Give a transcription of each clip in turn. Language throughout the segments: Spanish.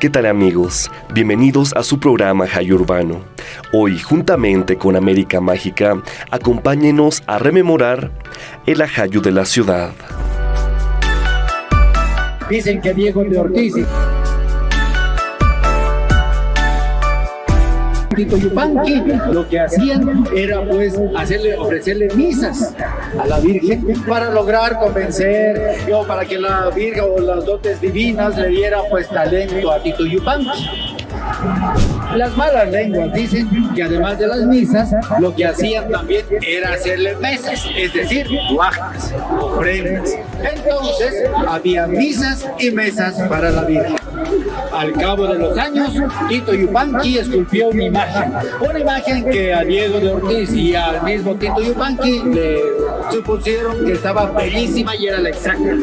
¿Qué tal amigos? Bienvenidos a su programa Jay Urbano. Hoy, juntamente con América Mágica, acompáñenos a rememorar el ajayo de la ciudad. Dicen que Diego de Ortiz Tito Yupanqui lo que hacían era pues hacerle, ofrecerle misas a la Virgen para lograr convencer o para que la Virgen o las dotes divinas le diera pues talento a Tito Yupanqui. Las malas lenguas dicen que además de las misas, lo que hacían también era hacerle mesas, es decir, guajas, ofrendas. Entonces, había misas y mesas para la Virgen. Al cabo de los años, Tito Yupanqui esculpió una imagen, una imagen que a Diego de Ortiz y al mismo Tito Yupanqui le supusieron que estaba bellísima y era la exacta.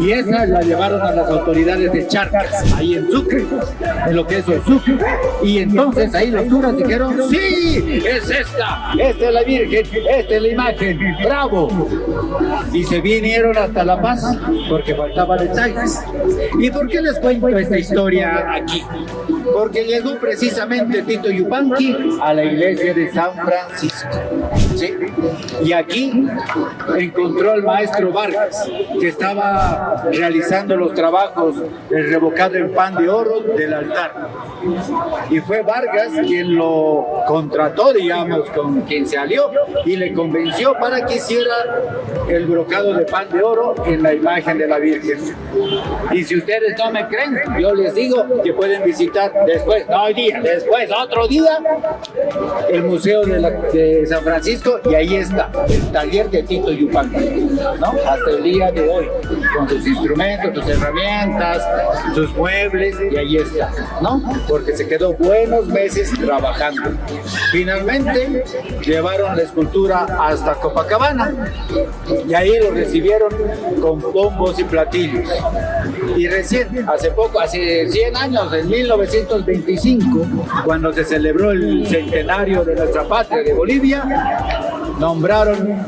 Y esa la llevaron a las autoridades de Charcas, ahí en Sucre, en lo que es el Sucre. Y entonces ahí los curas dijeron, sí, es esta, esta es la Virgen, esta es la imagen, bravo. Y se vinieron hasta La Paz porque faltaban detalles. ¿Y por qué les cuento esta historia aquí? Porque llegó precisamente Tito Yupanqui a la iglesia de San Francisco. ¿sí? Y aquí encontró al maestro Vargas, que estaba realizando los trabajos del revocado en pan de oro del altar. Y fue Vargas quien lo contrató, digamos, con quien se alió y le convenció para que hiciera el brocado de pan de oro en la imagen de la Virgen. Y si ustedes no me creen, yo les digo que pueden visitar después, no hoy día, después, otro día, el Museo de, la- San Francisco y ahí está, el taller Tito Yupanqui, ¿no? Hasta el día de hoy, con sus instrumentos, sus herramientas, sus muebles y ahí está, ¿no? Porque se quedó buenos meses trabajando. Finalmente llevaron la escultura hasta Copacabana y ahí lo recibieron con bombos y platillos. Y recién, hace poco, hace 100 años, en 1925, cuando se celebró el centenario de nuestra patria de Bolivia, nombraron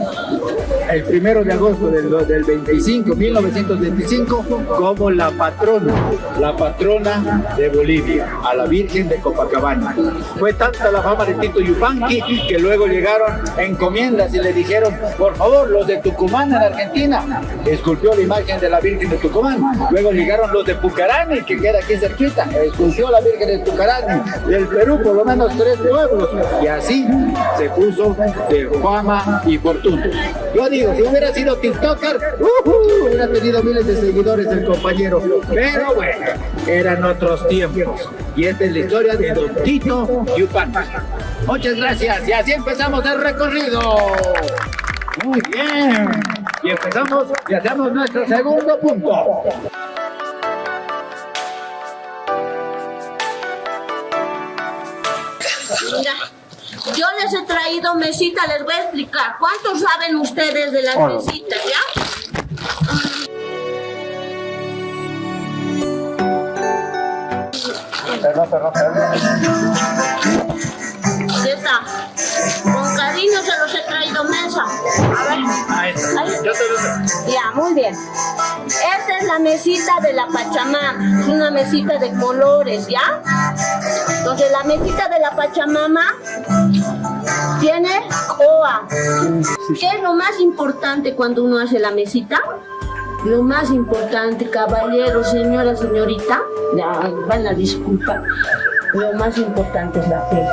el primero de agosto del, del 25, 1925, como la patrona, la patrona de Bolivia, a la Virgen de Copacabana. Fue tanta la fama de Tito Yupanqui que luego llegaron encomiendas y le dijeron, por favor, los de Tucumán en Argentina, esculpió la imagen de la Virgen de Tucumán. Luego llegaron los de Pucarani, que queda aquí cerquita, esculpió la Virgen de Tucarani. Del Perú, por lo menos tres pueblos. Y así se puso de fama y fortuna. Si hubiera sido TikToker, ¡ujú! hubiera tenido miles de seguidores el compañero. Pero bueno, eran otros tiempos. Y esta es la historia de Don Tito Yupanqui. Muchas gracias. Y así empezamos el recorrido. Muy bien. Y empezamos y hacemos nuestro segundo punto. Mira, yo les he traído mesita, les voy a explicar. ¿Cuántos saben ustedes de las mesitas, ya? ¿Qué A ver. Ahí. Ya, muy bien. Esta es la mesita de la Pachamama. Es una mesita de colores, ¿ya? Entonces la mesita de la Pachamama tiene coa. ¿Qué es lo más importante cuando uno hace la mesita? Lo más importante, caballero, señora, señorita, ya, van a disculpar. Lo más importante es la fe.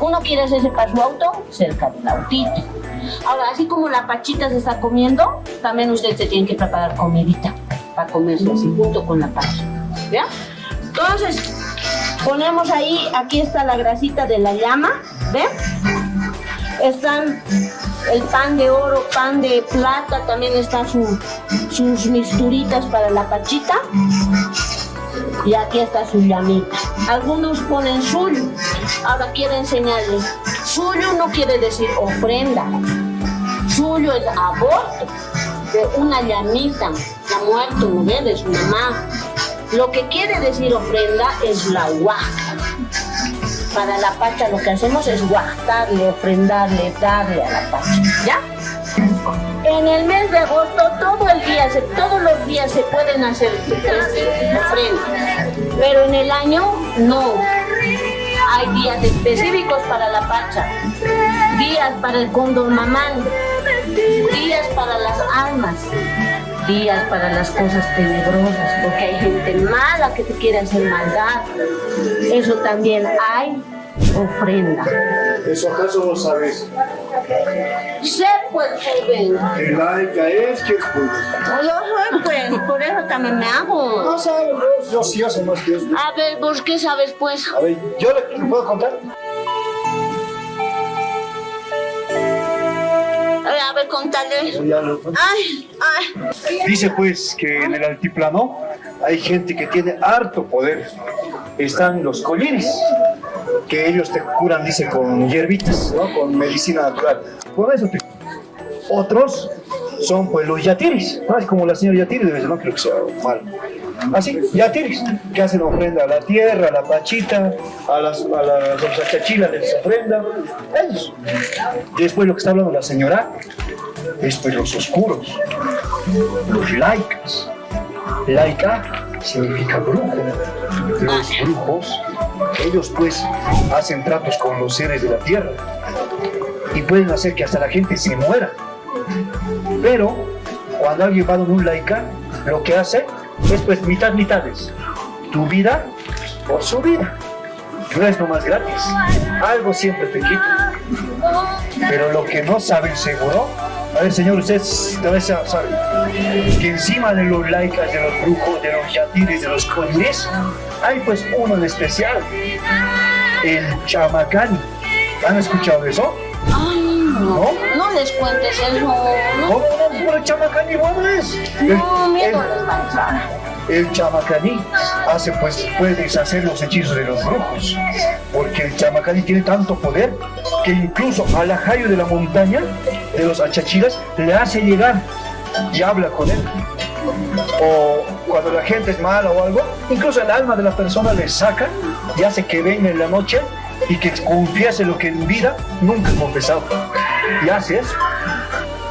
Uno quiere hacerse para su auto, cerca del autito. Ahora, así como la pachita se está comiendo, también usted se tiene que preparar comidita para comerse así junto con la pacha. ¿Ya? Entonces, ponemos ahí, aquí está la grasita de la llama, ¿ven? Están el pan de oro, pan de plata, también están su- sus mixturitas para la pachita. Y aquí está su llamita. Algunos ponen suyo. Ahora quiero enseñarles. Suyo no quiere decir ofrenda. Suyo es aborto de una llamita que ha muerto, ¿no ve? De su mamá. Lo que quiere decir ofrenda es la huaca. Para la pacha lo que hacemos es guardarle, ofrendarle, darle a la pacha. ¿Ya? En el mes de agosto todo el día, todos los días se pueden hacer ofrendas, pero en el año no. Hay días específicos para la pacha, días para el cóndor mamán, días para las almas, días para las cosas tenebrosas, porque hay gente mala que te quiere hacer maldad. Eso también hay ofrenda. ¿Eso acaso vos sabes? Sé pues, joven. ¿Qué laica es? ¿Qué es pues? Yo soy pues, por eso también me hago. No sabes vos, yo sí hace más que eso. A ver, ¿vos qué sabes pues? A ver, ¿yo le, puedo contar? A ver, a ver, contale. Ay, ay. Dice pues que en el altiplano hay gente que tiene harto poder. Están los collines, que ellos te curan, dice, con hierbitas, ¿no? Con medicina natural. Con eso te... Otros son pues los yatiris, ¿no? Como la señora yatiri, debe ser, no creo que sea mal. Así, yatiris, que hacen ofrenda a la tierra, a la pachita, a las, a las, les ofrenda. Ellos. Después lo que está hablando la señora, es pues los oscuros, los laicas. Laica significa brujo. Los brujos, ellos pues hacen tratos con los seres de la tierra y pueden hacer que hasta la gente se muera. Pero cuando alguien va donde un laica, lo que hace es pues mitad mitades. Tu vida por su vida. No es nomás gratis. Algo siempre te quita. Pero lo que no saben seguro, a ver señor, usted tal vez sabe que encima de los laicas, de los brujos, de los yatiris, de los colines, hay pues uno en especial, el chamacán. ¿Han escuchado eso? Ay, no. ¿No? No les cuentes eso. No, No, no, no, el chamacán igual es. El- no miedo el- les va a entrar. el chamacaní hace pues puede deshacer los hechizos de los brujos porque el chamacaní tiene tanto poder que incluso al ajayo de la montaña de los achachiras le hace llegar y habla con él o cuando la gente es mala o algo incluso el alma de la persona le saca y hace que venga en la noche y que confiese lo que en vida nunca confesaba y hace eso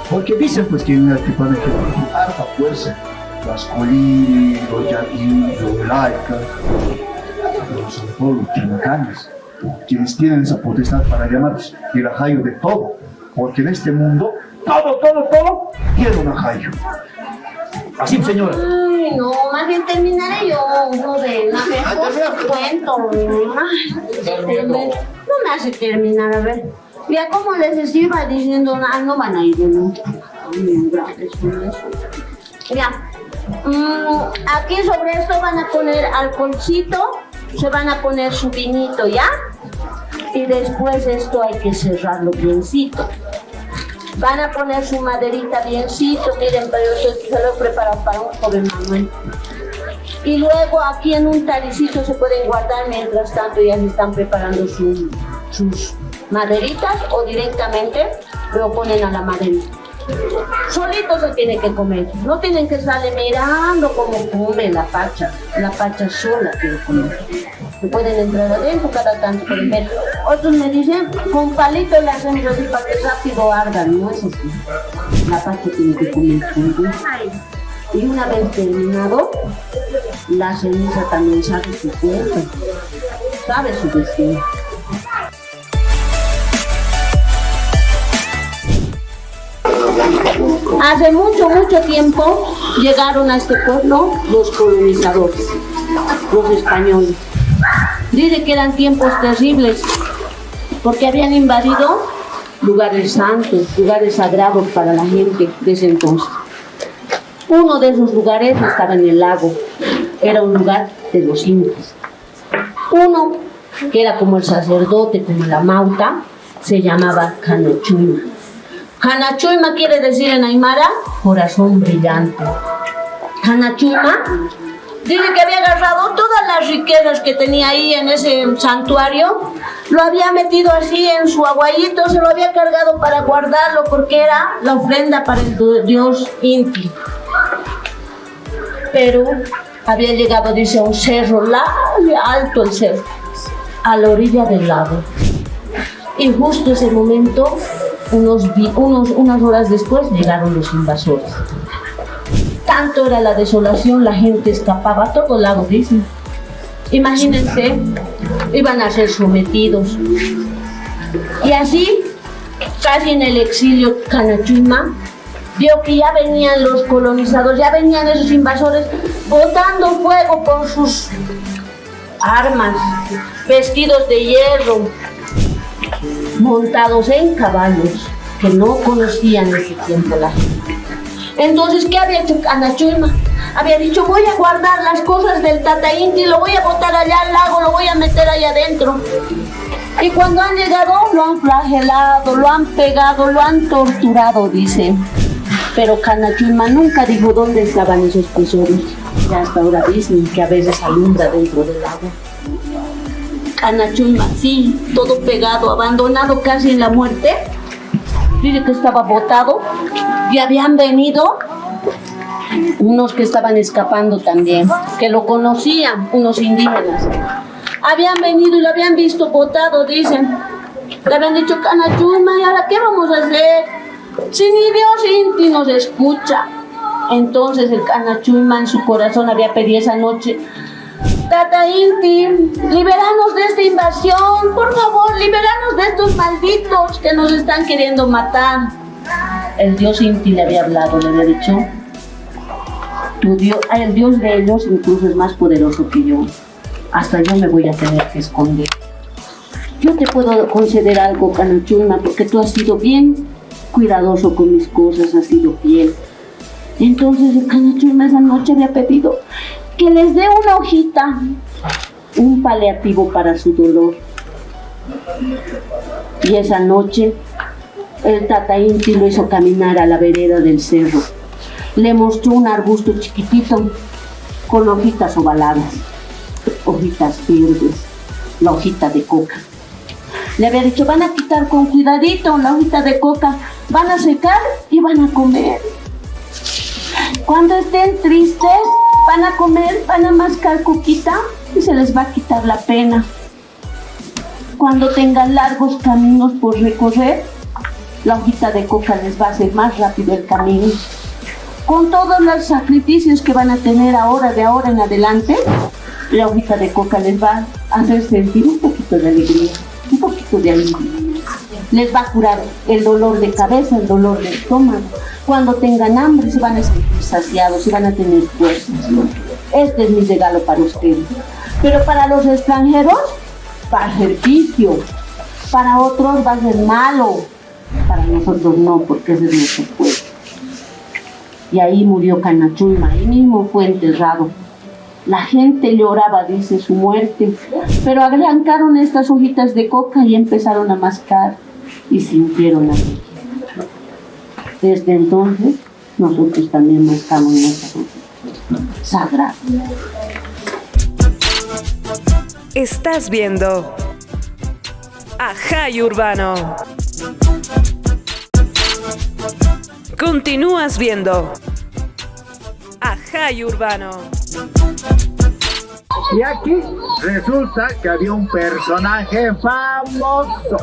porque dicen pues que en el tipo de harta fuerza las colines, los yaquis, los laicas, los, sobre todo los chamacanes, quienes tienen esa potestad para llamarlos el ajayo de todo, porque en este mundo todo, todo, todo tiene un ajayo. Así, señora. No, más bien terminaré yo, joven. A ver, pues, cuento. No me hace terminar, a ver. Ya como les iba diciendo, ah, no van a ir de nuevo. Ya. Mm, aquí sobre esto van a poner alcoholcito, se van a poner su vinito, ¿ya? Y después esto hay que cerrarlo biencito. Van a poner su maderita biencito, miren, pero yo se, lo he preparado para un joven Manuel. Y luego aquí en un taricito se pueden guardar, mientras tanto ya se están preparando su- sus maderitas o directamente lo ponen a la maderita. Solito se tiene que comer, no tienen que estarle mirando cómo come la pacha, la pacha sola quiere comer. Se pueden entrar adentro cada tanto pueden ver. Otros me dicen, con palito le hacemos así para que rápido ardan, no es así. La pacha tiene que comer. Y una vez terminado, la ceniza también sabe su cuerpo, sabe su destino. Hace mucho, mucho tiempo llegaron a este pueblo los colonizadores, los españoles. Dice que eran tiempos terribles porque habían invadido lugares santos, lugares sagrados para la gente de ese entonces. Uno de esos lugares estaba en el lago, era un lugar de los incas. Uno, que era como el sacerdote, como la mauta, se llamaba Canochuma. Hanachuma quiere decir en Aymara corazón brillante. Hanachuma dice que había agarrado todas las riquezas que tenía ahí en ese santuario, lo había metido así en su aguayito, se lo había cargado para guardarlo porque era la ofrenda para el dios Inti. Pero había llegado, dice, a un cerro, alto el cerro, a la orilla del lago. Y justo ese momento unos, unos, unas horas después llegaron los invasores. Tanto era la desolación, la gente escapaba a todo lado, dicen. Imagínense, iban a ser sometidos. Y así, casi en el exilio Canachuma, vio que ya venían los colonizadores, ya venían esos invasores botando fuego con sus armas, vestidos de hierro, montados en caballos que no conocían ese tiempo la gente. Entonces, ¿qué había hecho Anachulma? Había dicho, voy a guardar las cosas del Tata Inti, lo voy a botar allá al lago, lo voy a meter allá adentro. Y cuando han llegado, lo han flagelado, lo han pegado, lo han torturado, dice. Pero Canachulma nunca dijo dónde estaban esos tesoros. Y hasta ahora dicen que a veces alumbra dentro del agua. Canachulma, sí, todo pegado, abandonado casi en la muerte. Dice que estaba botado y habían venido unos que estaban escapando también, que lo conocían, unos indígenas. Habían venido y lo habían visto botado, dicen. Le habían dicho, Canachulma, ¿y ahora qué vamos a hacer? Si ni Dios Inti nos escucha. Entonces el Canachulma en su corazón había pedido esa noche, Tata Inti, liberanos de esta invasión, por favor, liberanos de estos malditos que nos están queriendo matar. El dios Inti le había hablado, le había dicho, tu dios, el dios de ellos incluso es más poderoso que yo. Hasta yo me voy a tener que esconder. Yo te puedo conceder algo, Canachulma, porque tú has sido bien cuidadoso con mis cosas, has sido fiel. Entonces el esa noche había pedido que les dé una hojita, un paliativo para su dolor. Y esa noche el Tata Inti lo hizo caminar a la vereda del cerro. Le mostró un arbusto chiquitito con hojitas ovaladas, hojitas verdes, la hojita de coca. Le había dicho, van a quitar con cuidadito la hojita de coca, van a secar y van a comer. Cuando estén tristes, van a comer, van a mascar coquita y se les va a quitar la pena. Cuando tengan largos caminos por recorrer, la hojita de coca les va a hacer más rápido el camino. Con todos los sacrificios que van a tener ahora, de ahora en adelante, la hojita de coca les va a hacer sentir un poquito de alegría, un poquito de alivio. Les va a curar el dolor de cabeza, el dolor de estómago, cuando tengan hambre se van a sentir saciados y van a tener fuerzas. Este es mi regalo para ustedes. Pero para los extranjeros va a ser vicio. Para otros va a ser malo. Para nosotros no, porque ese es nuestro pueblo. Y ahí murió Canachulma, ahí mismo fue enterrado. La gente lloraba, dice, su muerte, pero arrancaron estas hojitas de coca y empezaron a mascar y sintieron la vida. Desde entonces, nosotros también marcamos nuestra sagrada. Estás viendo Ajay Urbano. Continúas viendo Ajay Urbano. Y aquí resulta que había un personaje famoso.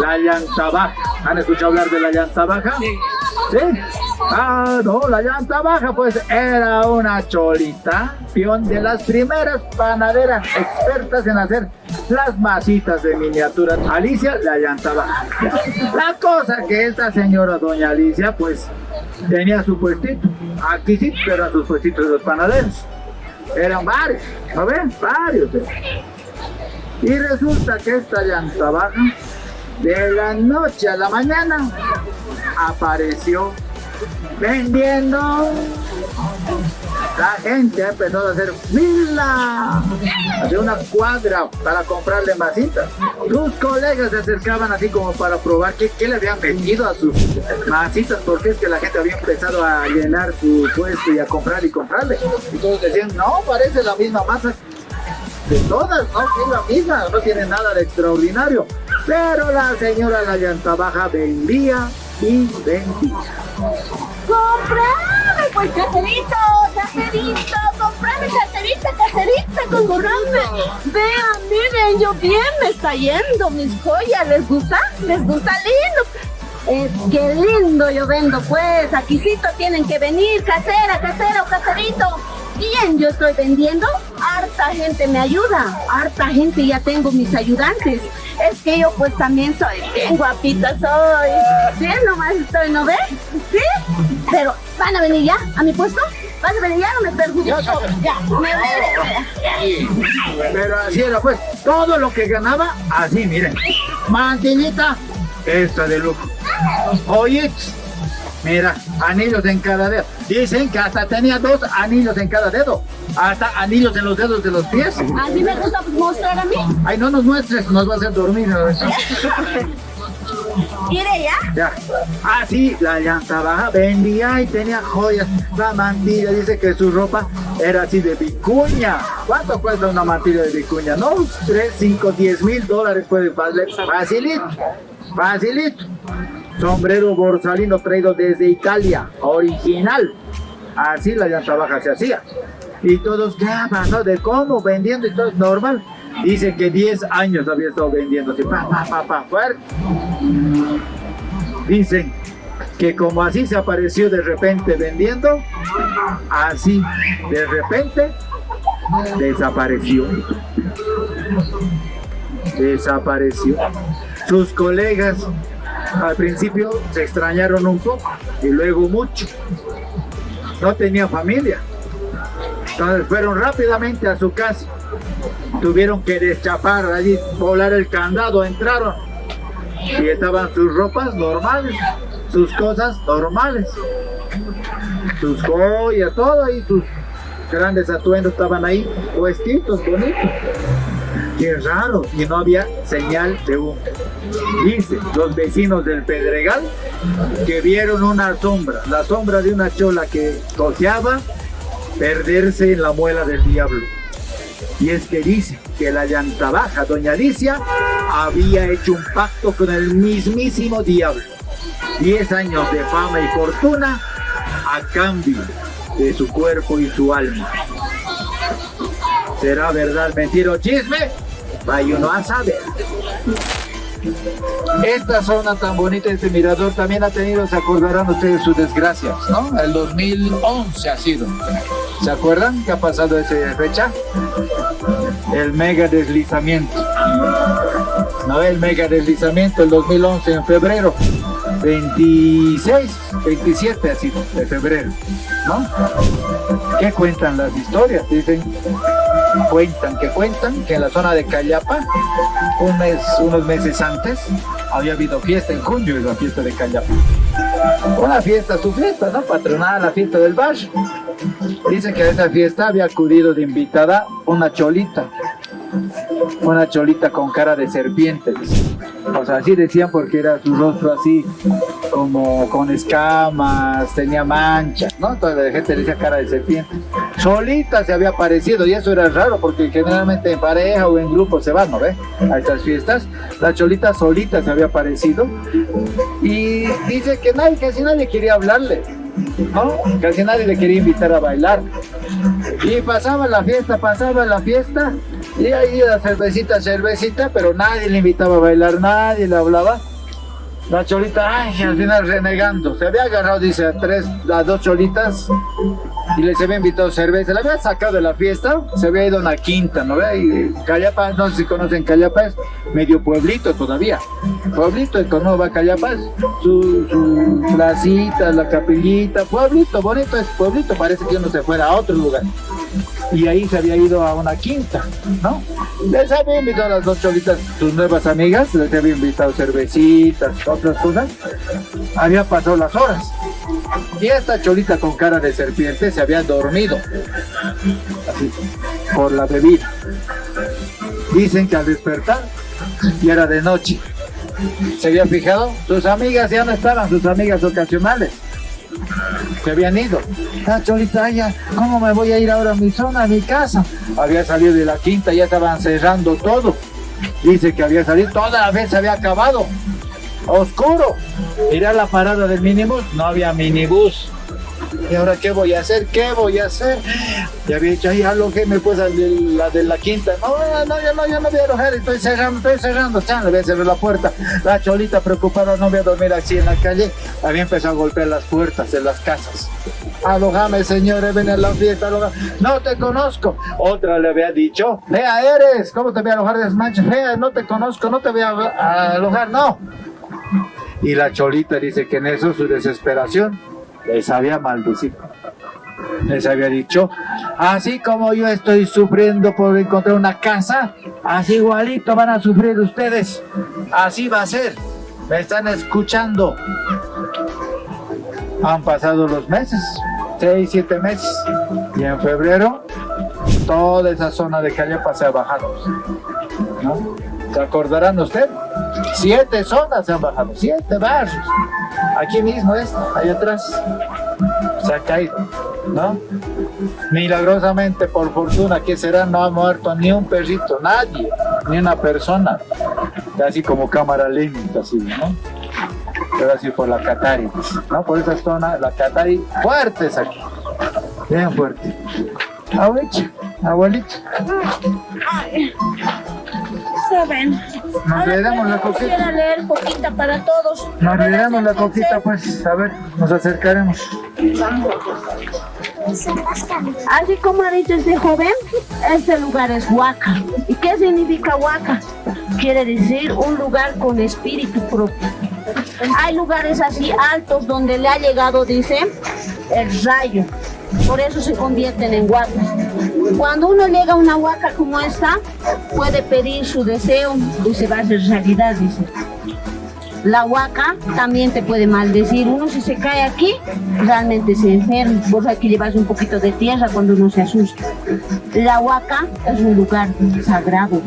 La llanta baja. ¿Han escuchado hablar de la llanta baja? Sí. ¿Sí? Ah, no, la llanta baja pues era una cholita, pion de las primeras panaderas expertas en hacer las masitas de miniatura. Alicia, la llanta baja. La cosa que esta señora doña Alicia pues tenía su puestito. Aquí sí, pero eran sus puestitos de los panaderos. Eran varios, ¿no ven? Varios. Y resulta que esta llanta baja de la noche a la mañana apareció vendiendo. La gente empezó a hacer fila, hacer una cuadra para comprarle masitas. Sus colegas se acercaban así como para probar qué, le habían metido a sus masitas, porque es que la gente había empezado a llenar su puesto y a comprar y comprarle. Todos decían, no, parece la misma masa de todas, no es la misma, no tiene nada de extraordinario. Pero la señora La Llanta Baja vendía y vendía. ¡Comprame, pues caserito, caserito, comprame caserita, caserita, comprame. Vean, miren, yo bien me está yendo mis joyas, ¿les gusta? ¿Les gusta lindo? Es que lindo yo vendo, pues, aquícito tienen que venir, casera, casera o caserito. Bien, yo estoy vendiendo, harta gente me ayuda, harta gente ya tengo mis ayudantes. Es que yo pues también soy bien guapita, soy. Bien, nomás estoy, ¿no ves? ¿Sí? Pero, ¿van a venir ya a mi puesto? ¿Van a venir ya? No me perjudico. Ya, me voy. Pero así era pues, todo lo que ganaba, así miren. Mantilita, esta de lujo. Oye, mira, anillos en cada dedo. Dicen que hasta tenía dos anillos en cada dedo. Hasta anillos en los dedos de los pies. Así me gusta mostrar a mí. Ay, no nos muestres, nos va a hacer dormir. Mire ya. Ya. Ah, sí, la llanta baja vendía y tenía joyas. La mantilla dice que su ropa era así de vicuña. ¿Cuánto cuesta una mantilla de vicuña? No, 3, 5, 10 mil dólares puede valer. Facilito, facilito. Sombrero borsalino traído desde Italia, original. Así la llanta baja se hacía. Y todos graban, ¿no? De cómo vendiendo y todo es normal. Dicen que 10 años había estado vendiendo así, pa, pa, pa, pa, fuerte. Dicen que como así se apareció de repente vendiendo, así de repente desapareció. Desapareció. Sus colegas al principio se extrañaron un poco y luego mucho. No tenía familia. Entonces fueron rápidamente a su casa. Tuvieron que deschapar allí, volar el candado, entraron. Y estaban sus ropas normales, sus cosas normales. Sus joyas, todo ahí, sus grandes atuendos estaban ahí, puestitos, bonitos. Qué raro, y no había señal de humo. Dice los vecinos del Pedregal que vieron una sombra, la sombra de una chola que cojeaba perderse en la muela del diablo. Y es que dice que la llanta baja, doña Alicia, había hecho un pacto con el mismísimo diablo. Diez años de fama y fortuna a cambio de su cuerpo y su alma. ¿Será verdad, mentira o chisme? Vaya uno a saber. Esta zona tan bonita, este mirador, también ha tenido, se acordarán ustedes sus desgracias, ¿no? El 2011 ha sido. ¿Se acuerdan qué ha pasado esa fecha? El mega deslizamiento. ¿No? El mega deslizamiento el 2011 en febrero. 26, 27 ha sido de febrero, ¿no? ¿Qué cuentan las historias? Dicen, cuentan, que cuentan que en la zona de Cayapa, un mes, unos meses antes, había habido fiesta en junio, es la fiesta de Cayapa. Una fiesta, su fiesta, ¿no? Patronada, la fiesta del barrio. Dicen que a esa fiesta había acudido de invitada una cholita, una cholita con cara de serpiente. O sea, así decían porque era su rostro así, como con escamas, tenía manchas, ¿no? Entonces la gente le decía cara de serpiente. Solita se había aparecido y eso era raro porque generalmente en pareja o en grupo se van, ¿no? A estas fiestas. La cholita solita se había aparecido y dice que nadie, casi nadie quería hablarle. ¿no? Casi nadie le quería invitar a bailar. Y pasaba la fiesta, pasaba la fiesta, y ahí la cervecita, cervecita, pero nadie le invitaba a bailar, nadie le hablaba. La cholita, ay, al final renegando. Se había agarrado, dice, a tres, a dos cholitas y les había invitado cerveza. La había sacado de la fiesta, se había ido a una quinta, ¿no ve? Y Callapa, no sé si conocen Callapa, es medio pueblito todavía. Pueblito, ¿cómo va Callapa? Su, su placita, la capillita, pueblito, bonito es pueblito, parece que uno se fuera a otro lugar. Y ahí se había ido a una quinta, ¿no? Les había invitado a las dos cholitas, sus nuevas amigas, les había invitado cervecitas, otras cosas. Había pasado las horas. Y esta cholita con cara de serpiente se había dormido. Así, por la bebida. Dicen que al despertar ya era de noche. ¿Se había fijado? Sus amigas ya no estaban, sus amigas ocasionales. Se habían ido. Ah, Cholita, ¿cómo me voy a ir ahora a mi zona, a mi casa? Había salido de la quinta, ya estaban cerrando todo. Dice que había salido, toda la vez se había acabado. Oscuro. Ir a la parada del minibús, no había minibús. ¿Y ahora qué voy a hacer? ¿Qué voy a hacer? Ya había dicho, ahí alojéme pues a la de la quinta. No, no, ya no, ya no voy a alojar, estoy cerrando, estoy cerrando, chan, le voy a cerrar la puerta. La cholita preocupada, no voy a dormir así en la calle. Había empezado a golpear las puertas de las casas. Alojame, señor, ven a la fiesta, No te conozco. Otra le había dicho, Lea, eres, ¿cómo te voy a alojar de? Lea, no te conozco, no te voy a alojar, no. Y la cholita dice que en eso su desesperación les había maldecido. Les había dicho, así como yo estoy sufriendo por encontrar una casa, así igualito van a sufrir ustedes. Así va a ser. Me están escuchando. Han pasado los meses, seis, siete meses. Y en febrero, toda esa zona de calle se ha bajado. ¿No? ¿Se acordarán ustedes? Siete zonas se han bajado, siete barrios. Aquí mismo es, ahí atrás. Se ha caído, ¿no? Milagrosamente, por fortuna, que será? No ha muerto ni un perrito, nadie, ni una persona. Casi como cámara lenta, así, ¿no? Pero así por la Catari, ¿no? Por esa zona, la Catari, fuertes aquí. Bien fuerte. Abuelita, abuelita saben. Nos olvidamos la coquita. Quisiera leer poquita para todos. Nos olvidamos la coquita, pues. A ver, nos acercaremos. Así como ha dicho este joven, este lugar es Huaca. ¿Y qué significa Huaca? Quiere decir un lugar con espíritu propio. Hay lugares así altos donde le ha llegado, dice, el rayo. Por eso se convierten en huacas. Cuando uno llega a una huaca como esta, puede pedir su deseo y se va a hacer realidad, dice. La huaca también te puede maldecir. Uno si se cae aquí, realmente se enferma. Por aquí llevas un poquito de tierra cuando uno se asusta. La huaca es un lugar sagrado.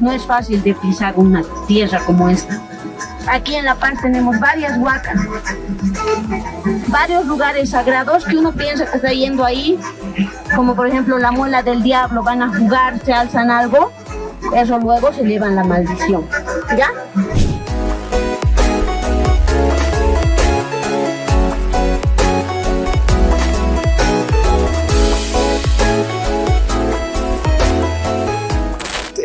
No es fácil de pisar una tierra como esta. Aquí en La Paz tenemos varias huacas, varios lugares sagrados que uno piensa que está yendo ahí, como por ejemplo la muela del diablo, van a jugar, se alzan algo, eso luego se llevan la maldición, ¿ya?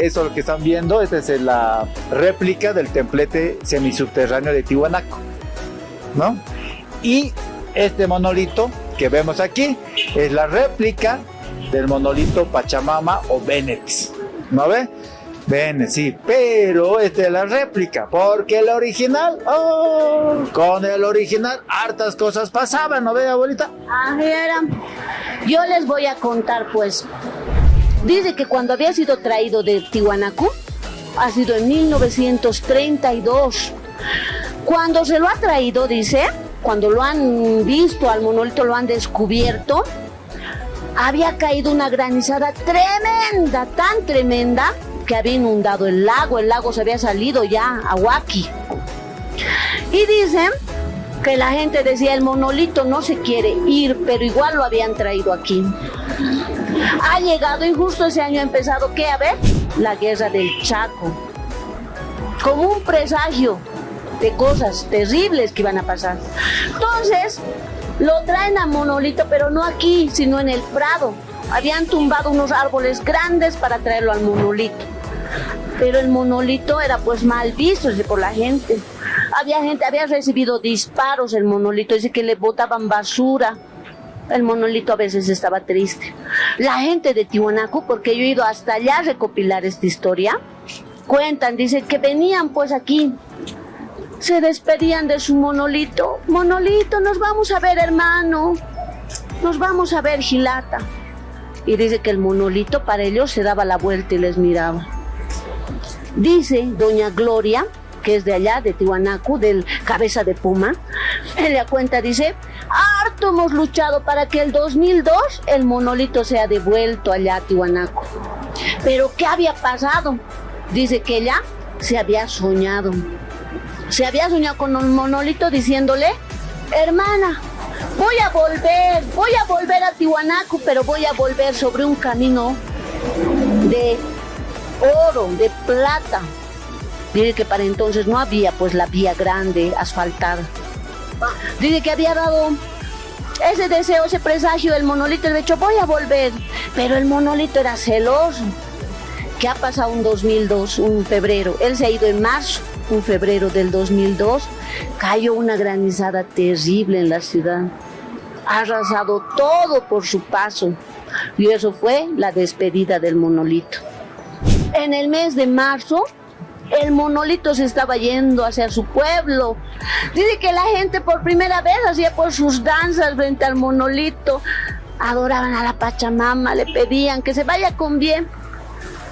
Eso lo que están viendo, esta es la réplica del templete semisubterráneo de Tihuanaco, ¿no? Y este monolito que vemos aquí es la réplica del monolito Pachamama o Benex, ¿no ve? Ven, sí, pero esta es la réplica, porque el original, oh, con el original hartas cosas pasaban, ¿no ve, abuelita? Ah, era. Yo les voy a contar, pues, Dice que cuando había sido traído de Tihuanaco, ha sido en 1932. Cuando se lo ha traído, dice, cuando lo han visto al monolito, lo han descubierto, había caído una granizada tremenda, tan tremenda, que había inundado el lago, el lago se había salido ya a Huaki. Y dicen que la gente decía, el monolito no se quiere ir, pero igual lo habían traído aquí. Ha llegado y justo ese año ha empezado, ¿qué? A ver, la guerra del Chaco. Como un presagio de cosas terribles que iban a pasar. Entonces, lo traen a Monolito, pero no aquí, sino en el Prado. Habían tumbado unos árboles grandes para traerlo al Monolito. Pero el Monolito era pues mal visto por la gente. Había gente, había recibido disparos el Monolito, dice que le botaban basura el monolito a veces estaba triste. La gente de Tiwanaku, porque yo he ido hasta allá a recopilar esta historia, cuentan, dicen que venían pues aquí, se despedían de su monolito. Monolito, nos vamos a ver hermano, nos vamos a ver Gilata. Y dice que el monolito para ellos se daba la vuelta y les miraba. Dice doña Gloria, que es de allá, de Tiwanaku, del cabeza de puma, ella cuenta, dice, harto hemos luchado para que el 2002 el monolito sea devuelto allá a Tiwanaku. Pero ¿qué había pasado? Dice que ella se había soñado. Se había soñado con un monolito diciéndole, hermana, voy a volver, voy a volver a Tiwanaku, pero voy a volver sobre un camino de oro, de plata. Dice que para entonces no había pues la vía grande asfaltada. Dice que había dado ese deseo, ese presagio del monolito, el hecho voy a volver. Pero el monolito era celoso. ¿Qué ha pasado un 2002, un febrero? Él se ha ido en marzo, un febrero del 2002. Cayó una granizada terrible en la ciudad. Ha arrasado todo por su paso. Y eso fue la despedida del monolito. En el mes de marzo, el monolito se estaba yendo hacia su pueblo. Dice que la gente por primera vez hacía por sus danzas frente al monolito. Adoraban a la Pachamama, le pedían que se vaya con bien.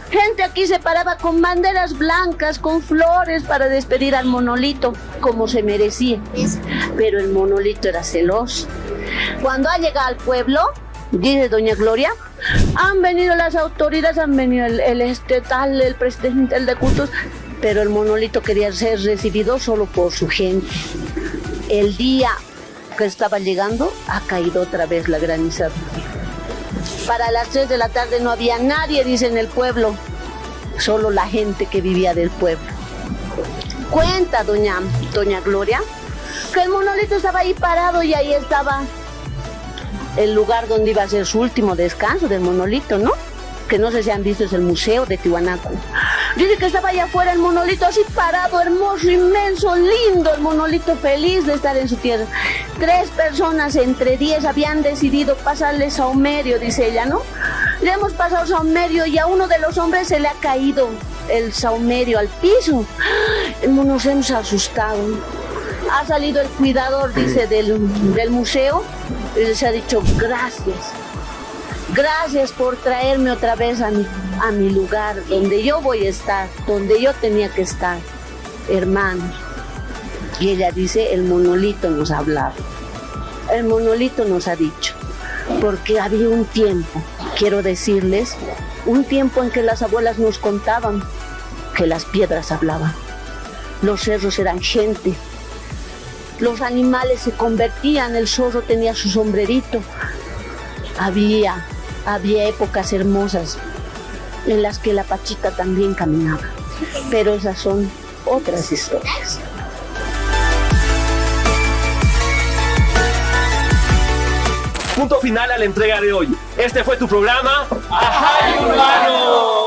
Gente aquí se paraba con banderas blancas, con flores para despedir al monolito, como se merecía. Pero el monolito era celoso. Cuando ha llegado al pueblo, dice doña Gloria, han venido las autoridades, han venido el, el estetal, el presidente el de cultos, pero el monolito quería ser recibido solo por su gente. El día que estaba llegando, ha caído otra vez la granizada. Para las 3 de la tarde no había nadie, dice en el pueblo, solo la gente que vivía del pueblo. Cuenta doña, doña Gloria que el monolito estaba ahí parado y ahí estaba el lugar donde iba a ser su último descanso del monolito, ¿no? Que no sé si han visto, es el Museo de Tiwanaku. Dice que estaba allá afuera el monolito así parado, hermoso, inmenso, lindo, el monolito feliz de estar en su tierra. Tres personas entre diez habían decidido pasarle saumerio, dice ella, ¿no? Le hemos pasado saumerio y a uno de los hombres se le ha caído el saumerio al piso. Nos hemos asustado. Ha salido el cuidador, dice, del, del museo y les ha dicho gracias. Gracias por traerme otra vez a mi, a mi lugar, donde yo voy a estar, donde yo tenía que estar, hermano. Y ella dice, el monolito nos ha hablado. El monolito nos ha dicho, porque había un tiempo, quiero decirles, un tiempo en que las abuelas nos contaban que las piedras hablaban. Los cerros eran gente, los animales se convertían, el zorro tenía su sombrerito. Había, había épocas hermosas en las que la pachita también caminaba, pero esas son otras historias. Punto final a la entrega de hoy. Este fue tu programa. ¡Ajá, Urbano!